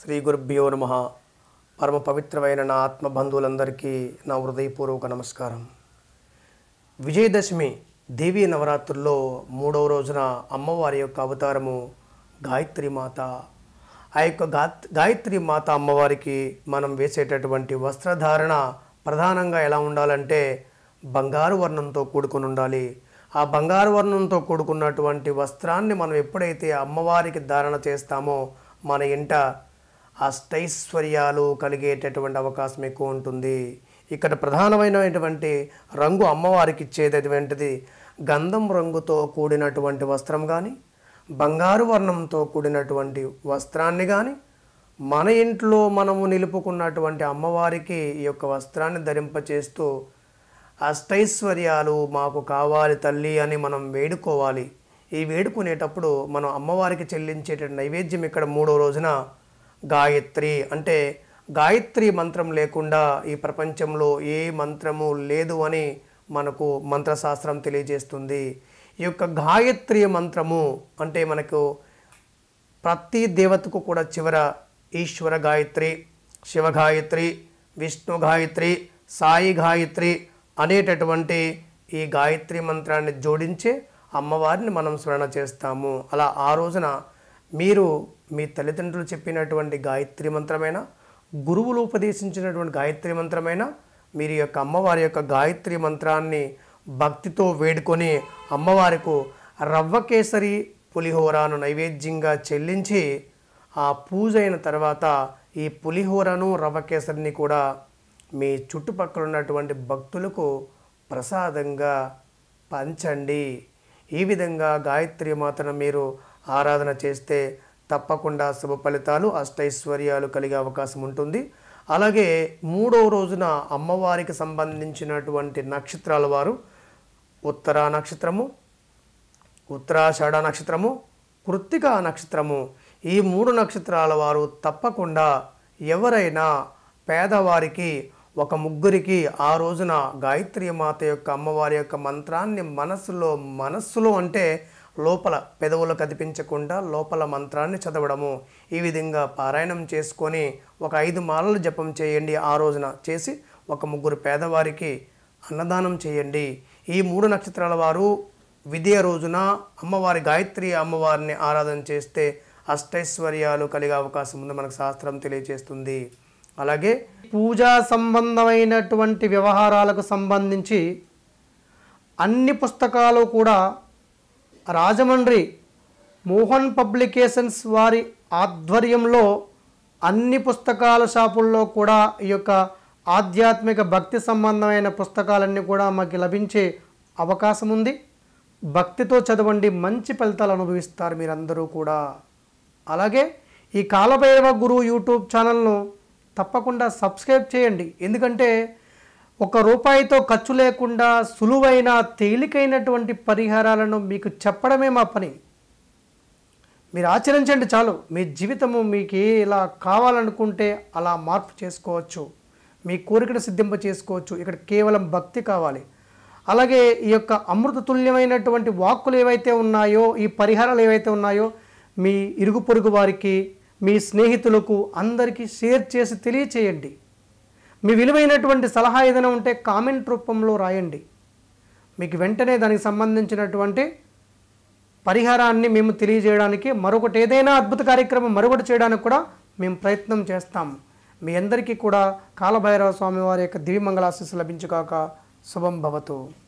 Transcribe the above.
శ్రీ గురుభ్యో నమ. పరమ పవిత్రమైన నా ఆత్మ బంధువులందరికీ నా హృదయపూర్వక నమస్కారం. విజయదశమి దేవీ నవరాత్రుల్లో మూడవ రోజున అమ్మవారి యొక్క అవతారము గాయత్రి మాత. ఆ యొక్క గా గాయత్రి మాత అమ్మవారికి మనం వేసేటటువంటి వస్త్రధారణ ప్రధానంగా ఎలా ఉండాలంటే బంగారు వర్ణంతో కూడుకుని ఉండాలి. ఆ బంగారు వర్ణంతో కూడుకున్నటువంటి వస్త్రాన్ని మనం ఎప్పుడైతే అమ్మవారికి ధారణ చేస్తామో మన ఇంట అష్టైశ్వర్యాలు కలిగేటటువంటి అవకాశం ఎక్కువ ఉంటుంది. ఇక్కడ ప్రధానమైనటువంటి రంగు అమ్మవారికి ఇచ్చేటటువంటిది గంధం రంగుతో కూడినటువంటి వస్త్రం కానీ బంగారు వర్ణంతో కూడినటువంటి వస్త్రాన్ని కానీ మన ఇంట్లో మనము నిలుపుకున్నటువంటి అమ్మవారికి ఈ యొక్క వస్త్రాన్ని ధరింపచేస్తూ అష్టైశ్వర్యాలు మాకు కావాలి తల్లి అని మనం వేడుకోవాలి. ఈ వేడుకునేటప్పుడు మనం అమ్మవారికి చెల్లించేట నైవేద్యం ఇక్కడ మూడో రోజున గాయత్రి అంటే గాయత్రి మంత్రం లేకుండా ఈ ప్రపంచంలో ఏ మంత్రము లేదు అని మనకు మంత్రశాస్త్రం తెలియజేస్తుంది. ఈ యొక్క గాయత్రి మంత్రము అంటే మనకు ప్రతి దేవతకు కూడా చివర ఈశ్వర గాయత్రి శివ గాయత్రి విష్ణు గాయత్రి సాయి గాయత్రి అనేటటువంటి ఈ గాయత్రి మంత్రాన్ని జోడించి అమ్మవారిని మనం స్మరణ చేస్తాము. అలా ఆ రోజున మీరు మీ తల్లిదండ్రులు చెప్పినటువంటి గాయత్రి మంత్రమైన గురువులు ఉపదేశించినటువంటి గాయత్రి మంత్రమైన మీరు యొక్క అమ్మవారి యొక్క గాయత్రి మంత్రాన్ని భక్తితో వేడుకొని అమ్మవారికి రవ్వ కేసరి పులిహోరను నైవేద్యంగా చెల్లించి ఆ పూజ అయిన తర్వాత ఈ పులిహోరను రవ్వ కేసరిని కూడా మీ చుట్టుపక్కల ఉన్నటువంటి భక్తులకు ప్రసాదంగా పంచండి. ఈ విధంగా గాయత్రి మాతను మీరు ఆరాధన చేస్తే తప్పకుండా శుభ ఫలితాలు అష్టైశ్వర్యాలు కలిగే అవకాశం ఉంటుంది. అలాగే మూడో రోజున అమ్మవారికి సంబంధించినటువంటి నక్షత్రాల వారు ఉత్తరా నక్షత్రము ఉత్తరాషాఢ నక్షత్రము కృత్తిక నక్షత్రము ఈ మూడు నక్షత్రాల వారు తప్పకుండా ఎవరైనా పేదవారికి ఒక ముగ్గురికి ఆ రోజున గాయత్రి మాత యొక్క అమ్మవారి యొక్క మంత్రాన్ని మనస్సులో మనస్సులో అంటే లోపల పెదవులు కదిపించకుండా లోపల మంత్రాన్ని చదవడము. ఈ విధంగా పారాయణం చేసుకొని ఒక ఐదు మాలలు జపం చేయండి ఆ రోజున. చేసి ఒక ముగ్గురు పేదవారికి అన్నదానం చేయండి. ఈ మూడు నక్షత్రాల వారు విద్య రోజున అమ్మవారి గాయత్రి అమ్మవారిని ఆరాధన చేస్తే అష్టైశ్వర్యాలు కలిగే అవకాశం ఉంది మనకు శాస్త్రం తెలియజేస్తుంది. అలాగే పూజా సంబంధమైనటువంటి వ్యవహారాలకు సంబంధించి అన్ని పుస్తకాలు కూడా రాజమండ్రి మోహన్ పబ్లికేషన్స్ వారి ఆధ్వర్యంలో అన్ని పుస్తకాల షాపుల్లో కూడా ఈ యొక్క ఆధ్యాత్మిక భక్తి సంబంధమైన పుస్తకాలన్నీ కూడా మాకు లభించే అవకాశం ఉంది భక్తితో చదవండి మంచి ఫలితాలు అనుభవిస్తారు మీరందరూ కూడా. అలాగే ఈ కాలభైరవ గురు యూట్యూబ్ ఛానల్ను తప్పకుండా సబ్స్క్రైబ్ చేయండి. ఎందుకంటే ఒక రూపాయితో ఖర్చు లేకుండా సులువైన తేలికైనటువంటి పరిహారాలను మీకు చెప్పడమే మా పని. మీరు ఆచరించండి చాలు. మీ జీవితము మీకు ఇలా కావాలనుకుంటే అలా మార్పు చేసుకోవచ్చు. మీ కోరికను సిద్ధింప చేసుకోవచ్చు. ఇక్కడ కేవలం భక్తి కావాలి. అలాగే ఈ యొక్క అమృతతుల్యమైనటువంటి వాక్కులు ఏవైతే ఉన్నాయో ఈ పరిహారాలు ఏవైతే ఉన్నాయో మీ ఇరుగు పొరుగు వారికి మీ స్నేహితులకు అందరికీ షేర్ చేసి తెలియచేయండి. మీ విలువైనటువంటి సలహా ఏదైనా ఉంటే కామెంట్ రూపంలో రాయండి. మీకు వెంటనే దానికి సంబంధించినటువంటి పరిహారాన్ని మేము తెలియజేయడానికి మరొకటి ఏదైనా అద్భుత కార్యక్రమం మరొకటి చేయడానికి కూడా మేము ప్రయత్నం చేస్తాం మీ అందరికీ కూడా కాలభైరవ స్వామి వారి యొక్క దివ్యమంగళాశీస్సు లభించుగాక. శుభం భవతు.